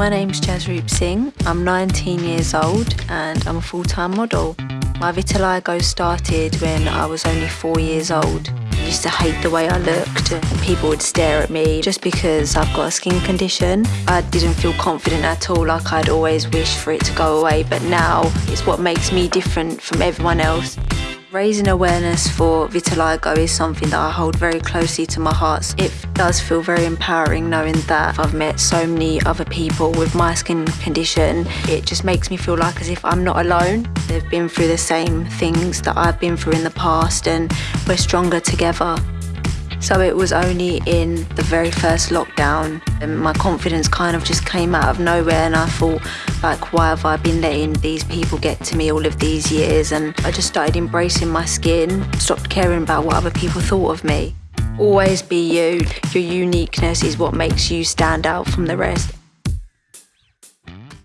My name's Jasroop Singh. I'm 19 years old and I'm a full-time model. My vitiligo started when I was only four years old. I used to hate the way I looked and people would stare at me just because I've got a skin condition. I didn't feel confident at all like I'd always wished for it to go away but now it's what makes me different from everyone else. Raising awareness for vitiligo is something that I hold very closely to my heart. It does feel very empowering knowing that I've met so many other people with my skin condition. It just makes me feel like as if I'm not alone. They've been through the same things that I've been through in the past and we're stronger together. So it was only in the very first lockdown and my confidence kind of just came out of nowhere and I thought like why have I been letting these people get to me all of these years and I just started embracing my skin, stopped caring about what other people thought of me. Always be you, your uniqueness is what makes you stand out from the rest.